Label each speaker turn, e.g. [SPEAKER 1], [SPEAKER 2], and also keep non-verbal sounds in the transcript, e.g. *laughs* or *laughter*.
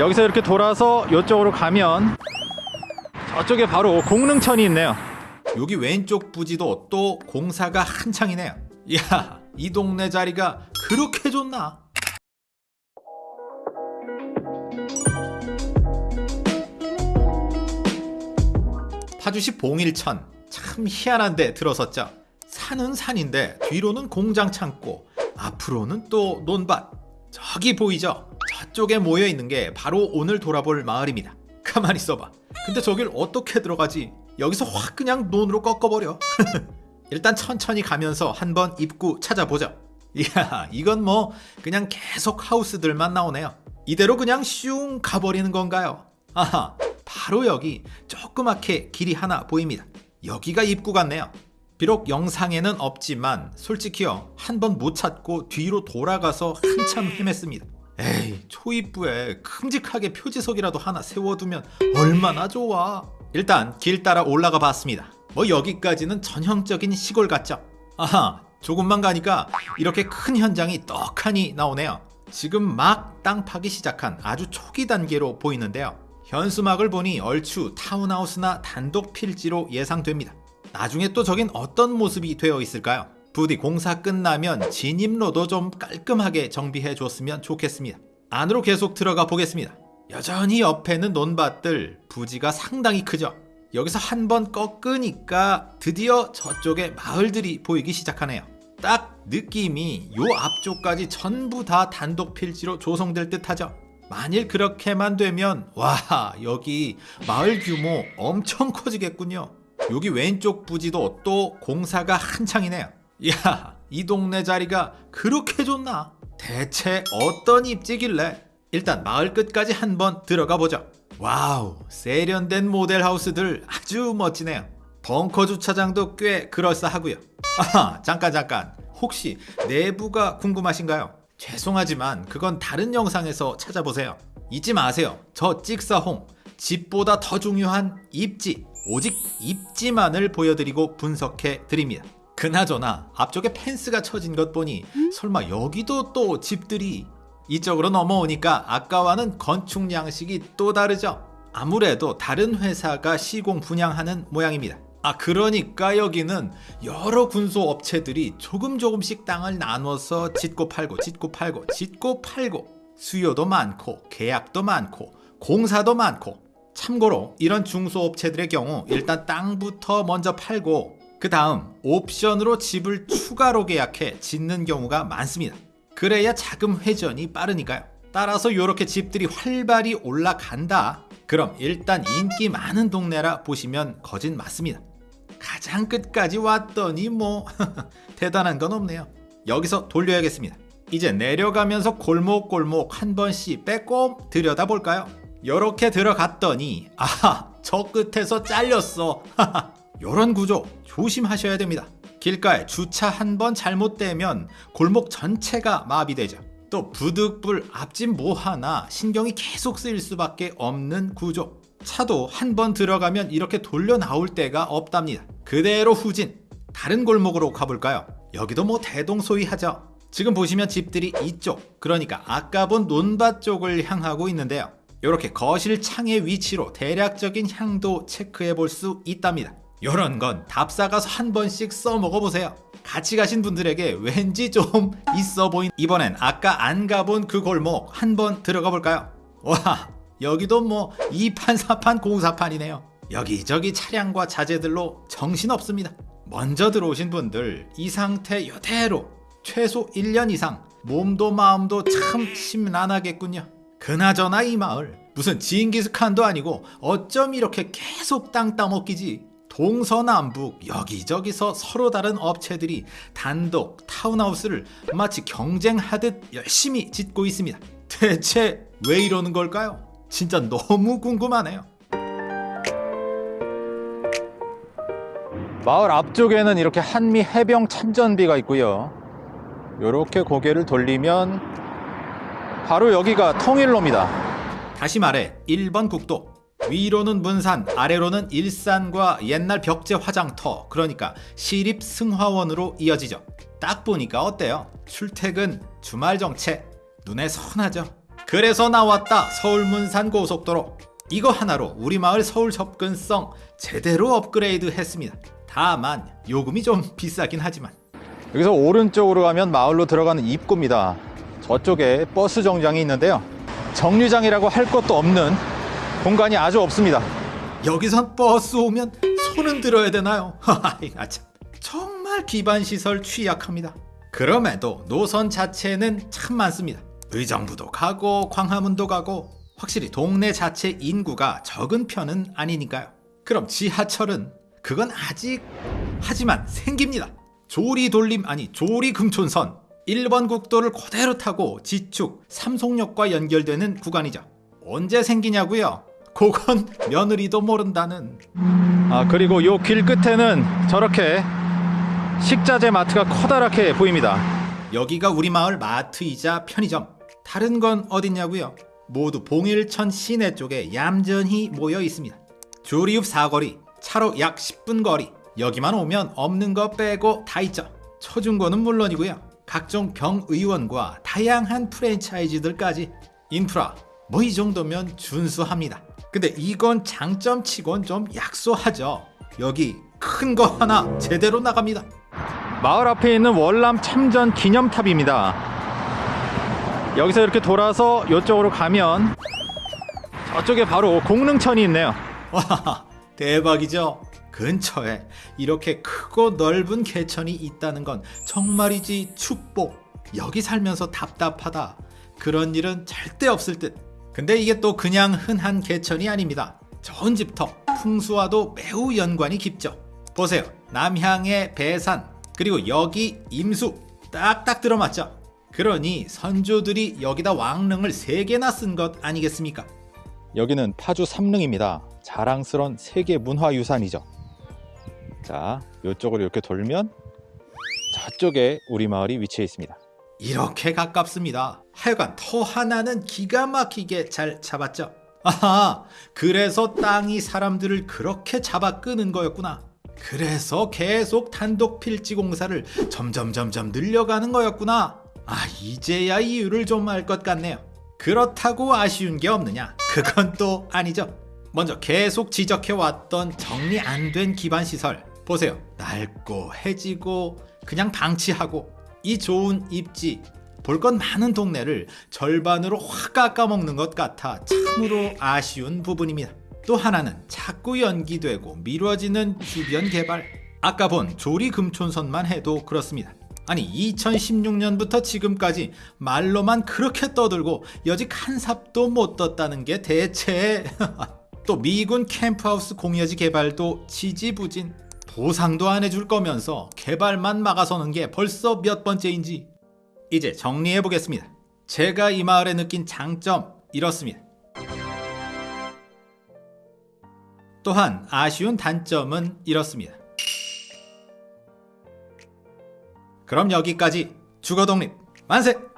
[SPEAKER 1] 여기서 이렇게 돌아서 이쪽으로 가면 저쪽에 바로 공릉천이 있네요. 여기 왼쪽 부지도 또 공사가 한창이네요. 이야, 이 동네 자리가 그렇게 좋나? 파주시 봉일천 참 희한한데 들어섰죠. 산은 산인데 뒤로는 공장 창고, 앞으로는 또 논밭. 저기 보이죠? 저쪽에 모여 있는 게 바로 오늘 돌아볼 마을입니다. 가만히 있어봐. 근데 저길 어떻게 들어가지? 여기서 확 그냥 논으로 꺾어버려. *laughs* 일단 천천히 가면서 한번 입구 찾아보자. 이야, 이건 뭐 그냥 계속 하우스들만 나오네요. 이대로 그냥 슝 가버리는 건가요? 아하, 바로 여기 조그맣게 길이 하나 보입니다. 여기가 입구 같네요. 비록 영상에는 없지만 솔직히요 한 번 못 찾고 뒤로 돌아가서 한참 *laughs* 헤맸습니다. 에이 초입부에 큼직하게 표지석이라도 하나 세워두면 얼마나 좋아. 일단 길 따라 올라가 봤습니다. 뭐 여기까지는 전형적인 시골 같죠? 아하 조금만 가니까 이렇게 큰 현장이 떡하니 나오네요. 지금 막 땅 파기 시작한 아주 초기 단계로 보이는데요. 현수막을 보니 얼추 타운하우스나 단독 필지로 예상됩니다. 나중에 또 저긴 어떤 모습이 되어 있을까요? 부디 공사 끝나면 진입로도 좀 깔끔하게 정비해 줬으면 좋겠습니다. 안으로 계속 들어가 보겠습니다. 여전히 옆에는 논밭들 부지가 상당히 크죠. 여기서 한 번 꺾으니까 드디어 저쪽에 마을들이 보이기 시작하네요. 딱 느낌이 요 앞쪽까지 전부 다 단독 필지로 조성될 듯하죠. 만일 그렇게만 되면 와 여기 마을 규모 엄청 커지겠군요. 여기 왼쪽 부지도 또 공사가 한창이네요. 이야, 이 동네 자리가 그렇게 좋나? 대체 어떤 입지길래? 일단 마을 끝까지 한번 들어가 보죠. 와우, 세련된 모델 하우스들 아주 멋지네요. 벙커 주차장도 꽤 그럴싸하고요. 아, 잠깐 잠깐. 혹시 내부가 궁금하신가요? 죄송하지만 그건 다른 영상에서 찾아보세요. 잊지 마세요. 저 찍사홍 집보다 더 중요한 입지 오직 입지만을 보여드리고 분석해 드립니다. 그나저나 앞쪽에 펜스가 쳐진 것 보니 설마 여기도 또 집들이 이쪽으로 넘어오니까 아까와는 건축 양식이 또 다르죠. 아무래도 다른 회사가 시공 분양하는 모양입니다. 아 그러니까 여기는 여러 군소 업체들이 조금 조금씩 땅을 나눠서 짓고 팔고 짓고 팔고 짓고 팔고 수요도 많고 계약도 많고 공사도 많고 참고로 이런 중소업체들의 경우 일단 땅부터 먼저 팔고 그 다음 옵션으로 집을 추가로 계약해 짓는 경우가 많습니다. 그래야 자금 회전이 빠르니까요. 따라서 이렇게 집들이 활발히 올라간다. 그럼 일단 인기 많은 동네라 보시면 거진 맞습니다. 가장 끝까지 왔더니 뭐 *laughs* 대단한 건 없네요. 여기서 돌려야겠습니다. 이제 내려가면서 골목골목 한 번씩 빼꼼 들여다볼까요? 요렇게 들어갔더니 아하 저 끝에서 잘렸어 *laughs* 요런 구조 조심하셔야 됩니다. 길가에 주차 한 번 잘못되면 골목 전체가 마비되죠. 또 부득불 앞집 뭐 하나 신경이 계속 쓰일 수밖에 없는 구조. 차도 한 번 들어가면 이렇게 돌려 나올 데가 없답니다. 그대로 후진. 다른 골목으로 가볼까요? 여기도 뭐 대동소이하죠. 지금 보시면 집들이 이쪽 그러니까 아까 본 논밭 쪽을 향하고 있는데요. 이렇게 거실 창의 위치로 대략적인 향도 체크해 볼 수 있답니다. 이런 건 답사 가서 한 번씩 써먹어 보세요. 같이 가신 분들에게 왠지 좀 *laughs* 있어 보인 이번엔 아까 안 가본 그 골목 한 번 들어가 볼까요? 와 여기도 뭐 2판 4판 공사판이네요. 여기저기 차량과 자재들로 정신없습니다. 먼저 들어오신 분들 이 상태 이대로 최소 1년 이상 몸도 마음도 참 심란하겠군요. 그나저나 이 마을 무슨 지인기스칸도 아니고 어쩜 이렇게 계속 땅 따먹기지 동서남북 여기저기서 서로 다른 업체들이 단독 타운하우스를 마치 경쟁하듯 열심히 짓고 있습니다 대체 왜 이러는 걸까요? 진짜 너무 궁금하네요 마을 앞쪽에는 이렇게 한미 해병 참전비가 있고요 이렇게 고개를 돌리면 바로 여기가 통일로입니다. 다시 말해 1번 국도 위로는 문산 아래로는 일산과 옛날 벽제 화장터 그러니까 시립 승화원으로 이어지죠. 딱 보니까 어때요? 출퇴근 주말 정체 눈에 선하죠. 그래서 나왔다 서울 문산 고속도로 이거 하나로 우리 마을 서울 접근성 제대로 업그레이드 했습니다 다만 요금이 좀 비싸긴 하지만
[SPEAKER 2] 여기서 오른쪽으로 가면 마을로 들어가는 입구입니다. 저쪽에 버스 정장이 있는데요. 정류장이라고 할 것도 없는 공간이 아주 없습니다.
[SPEAKER 1] 여기선 버스 오면 손은 들어야 되나요? *laughs* 하하이가 참 정말 기반 시설 취약합니다. 그럼에도 노선 자체는 참 많습니다. 의정부도 가고 광화문도 가고 확실히 동네 자체 인구가 적은 편은 아니니까요. 그럼 지하철은 그건 아직 하지만 생깁니다. 조리 돌림 아니 조리 금촌선 1번 국도를 그대로 타고 지축 삼송역과 연결되는 구간이죠. 언제 생기냐고요? 그건 며느리도 모른다는
[SPEAKER 2] 아 그리고 요 길 끝에는 저렇게 식자재 마트가 커다랗게 보입니다.
[SPEAKER 1] 여기가 우리 마을 마트이자 편의점. 다른 건 어딨냐고요? 모두 봉일천 시내 쪽에 얌전히 모여 있습니다. 조리읍 사거리, 차로 약 10분 거리. 여기만 오면 없는 거 빼고 다 있죠. 초중고는 물론이고요. 각종 병의원과 다양한 프랜차이즈들까지 인프라 뭐 이 정도면 준수합니다. 근데 이건 장점치곤 좀 약소하죠. 여기 큰 거 하나 제대로 나갑니다.
[SPEAKER 2] 마을 앞에 있는 월남 참전 기념탑입니다. 여기서 이렇게 돌아서 이쪽으로 가면 저쪽에 바로 공릉천이 있네요.
[SPEAKER 1] 와 대박이죠. 근처에 이렇게 크고 넓은 개천이 있다는 건 정말이지 축복. 여기 살면서 답답하다. 그런 일은 절대 없을 듯. 근데 이게 또 그냥 흔한 개천이 아닙니다. 좋은 집터 풍수와도 매우 연관이 깊죠. 보세요. 남향의 배산 그리고 여기 임수 딱딱 들어맞죠. 그러니 선조들이 여기다 왕릉을 세 개나 쓴 것 아니겠습니까?
[SPEAKER 2] 여기는 파주 삼릉입니다. 자랑스런 세계 문화유산이죠. 자, 이쪽으로 이렇게 돌면 저쪽에 우리 마을이 위치해 있습니다.
[SPEAKER 1] 이렇게 가깝습니다. 하여간 터 하나는 기가 막히게 잘 잡았죠. 아하, 그래서 땅이 사람들을 그렇게 잡아 끄는 거였구나. 그래서 계속 단독 필지 공사를 점점 점점 늘려가는 거였구나. 아, 이제야 이유를 좀 알 것 같네요. 그렇다고 아쉬운 게 없느냐? 그건 또 아니죠. 먼저 계속 지적해 왔던 정리 안 된 기반 시설 보세요. 낡고 해지고 그냥 방치하고 이 좋은 입지 볼 것 많은 동네를 절반으로 확 깎아먹는 것 같아 참으로 아쉬운 부분입니다. 또 하나는 자꾸 연기되고 미뤄지는 주변 개발. 아까 본 조리 금촌선만 해도 그렇습니다. 아니 2016년부터 지금까지 말로만 그렇게 떠들고 여직 한 삽도 못 떴다는 게 대체 *laughs* 또 미군 캠프하우스 공여지 개발도 지지부진 보상도 안 해줄 거면서 개발만 막아서는 게 벌써 몇 번째인지 이제 정리해 보겠습니다. 제가 이 마을에 느낀 장점 이렇습니다. 또한 아쉬운 단점은 이렇습니다. 그럼 여기까지 주거독립 만세!